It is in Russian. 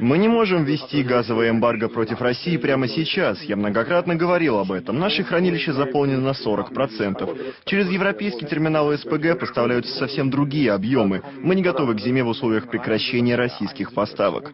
Мы не можем ввести газовое эмбарго против России прямо сейчас. Я многократно говорил об этом. Наши хранилища заполнены на 40%. Через европейский терминал СПГ поставляются совсем другие объемы. Мы не готовы к зиме в условиях прекращения российских поставок.